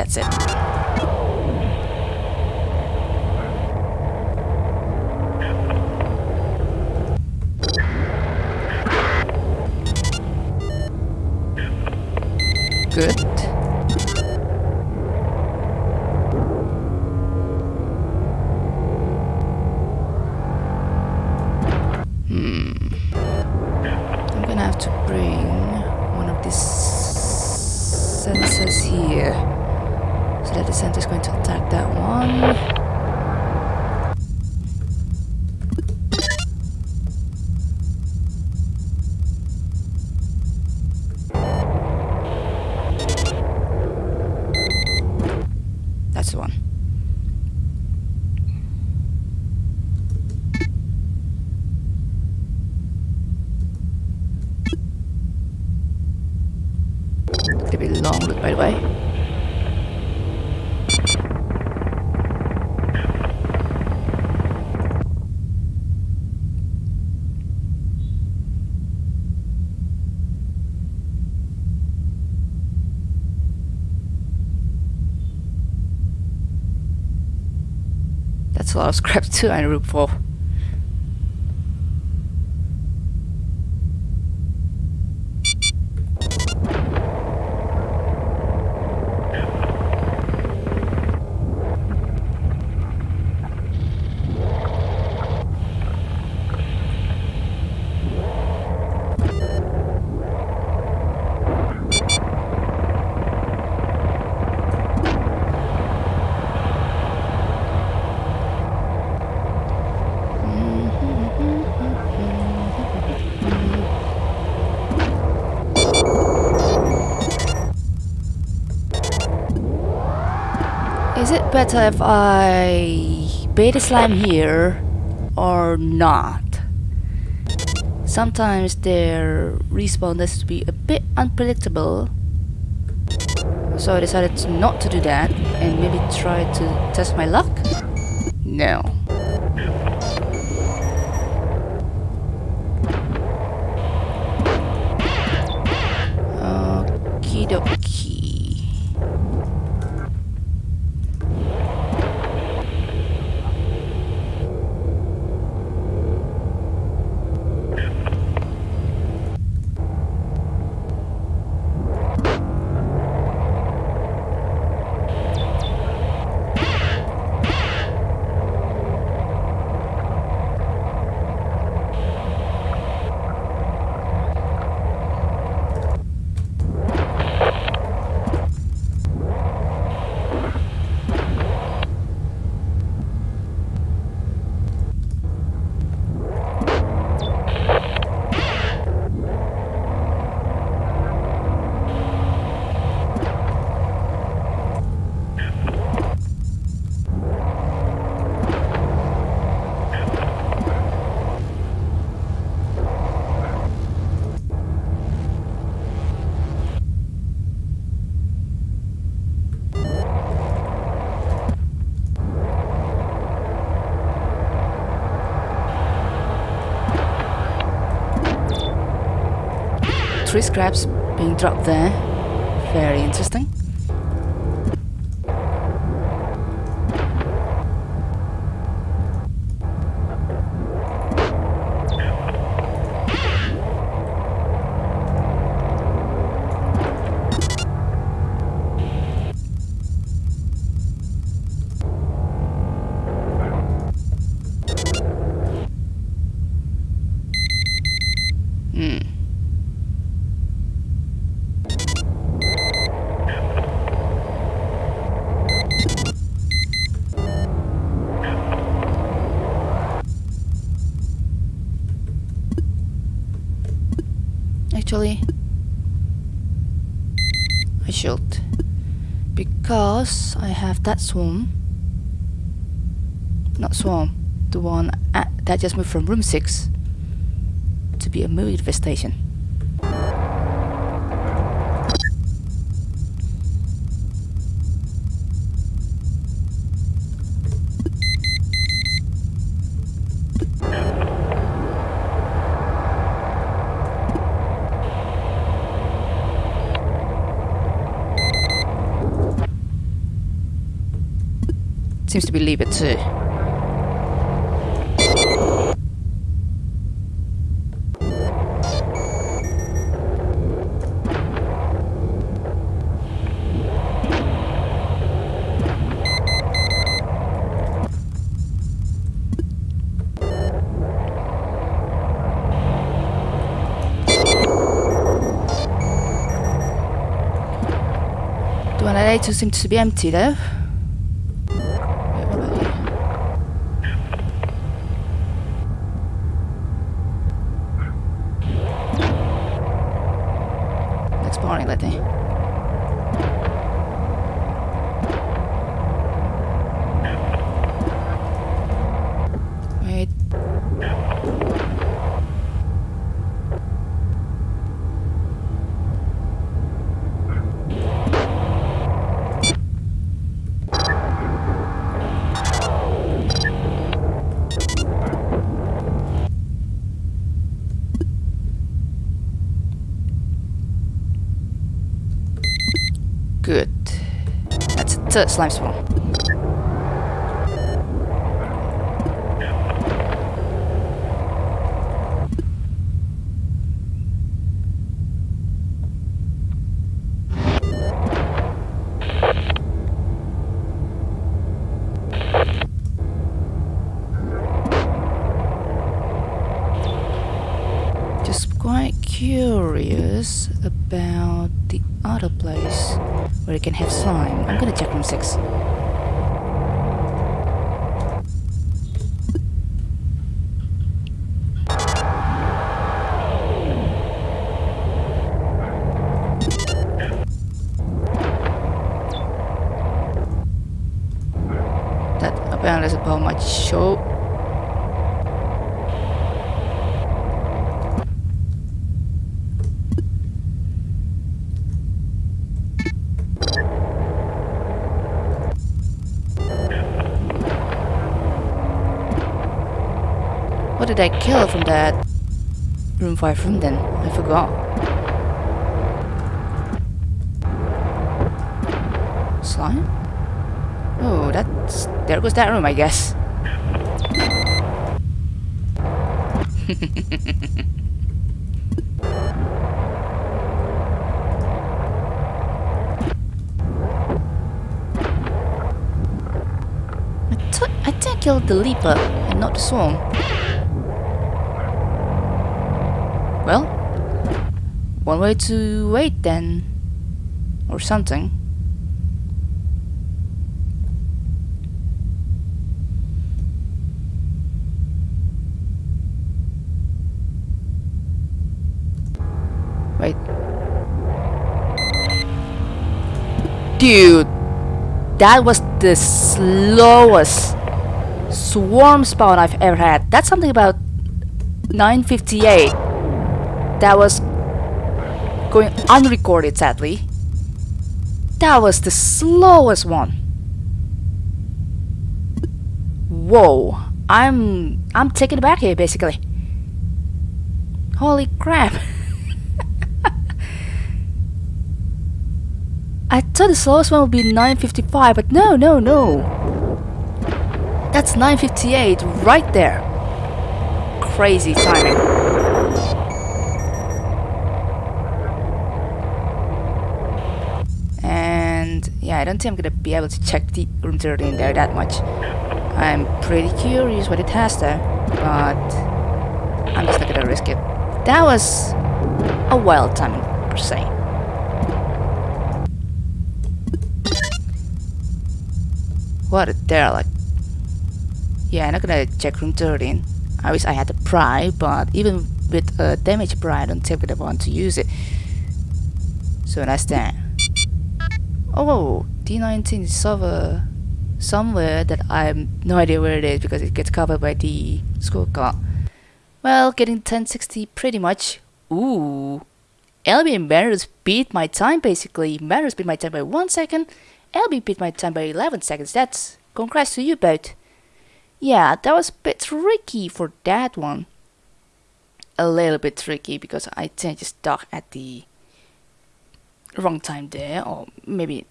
That's Santa's going to attack that one. A lot of scrap too I root for. Better if I bait a slime here or not. Sometimes their respawn tends to be a bit unpredictable. So I decided not to do that and maybe try to test my luck? No. Three scraps being dropped there. Very interesting. Actually, I should. Because I have that swarm. Not swarm. The one at, that just moved from room 6 to be a movie infestation. Seems to be leave it too. The one at A2 seems to be empty though. बताएँ Good. That's a third slime spawn. Just quite curious you can have slime. I'm gonna check room 6. That apparently is about my show. What did I kill from that room 5 room then? I forgot. Slime? Oh, that's... There goes that room, I guess. I thought I I killed the leaper and not the swarm. Well, one way to wait then, or something. Wait. Dude, that was the slowest swarm spawn I've ever had. That's something about 958. That was going unrecorded, sadly. That was the slowest one. Whoa, I'm I'm taken aback here, basically. Holy crap! I thought the slowest one would be 955, but no, no, no. That's 958 right there. Crazy timing. And yeah, I don't think I'm gonna be able to check the room 13 there that much. I'm pretty curious what it has there, but I'm just not gonna risk it. That was a wild timing per se. What a derelict. Yeah, I'm not gonna check room 13. I wish I had a pry, but even with a damage bright on tip if I want to use it. So that's that. Oh, D19 is somewhere, somewhere that I have no idea where it is because it gets covered by the scorecard. Well, getting 1060 pretty much. Ooh. LB and Barrows beat my time basically. Barrows beat my time by 1 second. LB beat my time by 11 seconds. That's congrats to you both. Yeah, that was a bit tricky for that one. A little bit tricky because I to stuck at the wrong time there or maybe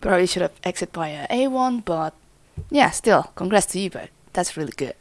probably should have exited via a A1 but yeah still congrats to you both. That's really good.